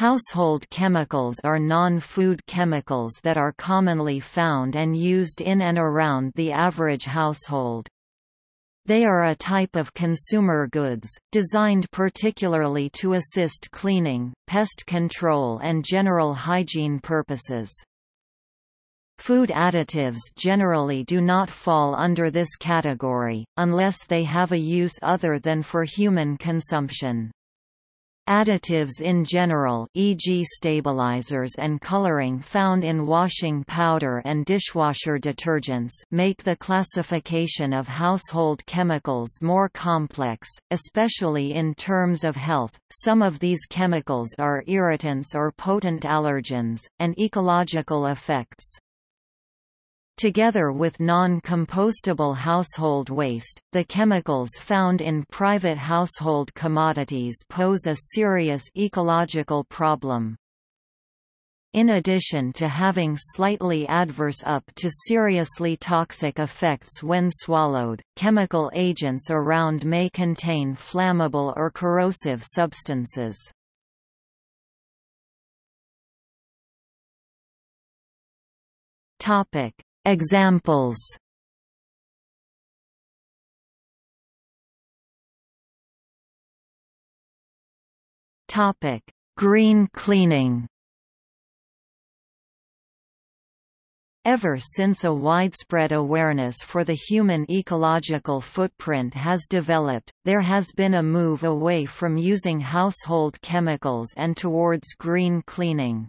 Household chemicals are non-food chemicals that are commonly found and used in and around the average household. They are a type of consumer goods, designed particularly to assist cleaning, pest control and general hygiene purposes. Food additives generally do not fall under this category, unless they have a use other than for human consumption. Additives in general e.g. stabilizers and coloring found in washing powder and dishwasher detergents make the classification of household chemicals more complex, especially in terms of health. Some of these chemicals are irritants or potent allergens, and ecological effects. Together with non-compostable household waste, the chemicals found in private household commodities pose a serious ecological problem. In addition to having slightly adverse up to seriously toxic effects when swallowed, chemical agents around may contain flammable or corrosive substances. Topic: Examples Topic: Green cleaning. Ever since a widespread awareness for the human ecological footprint has developed, there has been a move away from using household chemicals and towards green cleaning.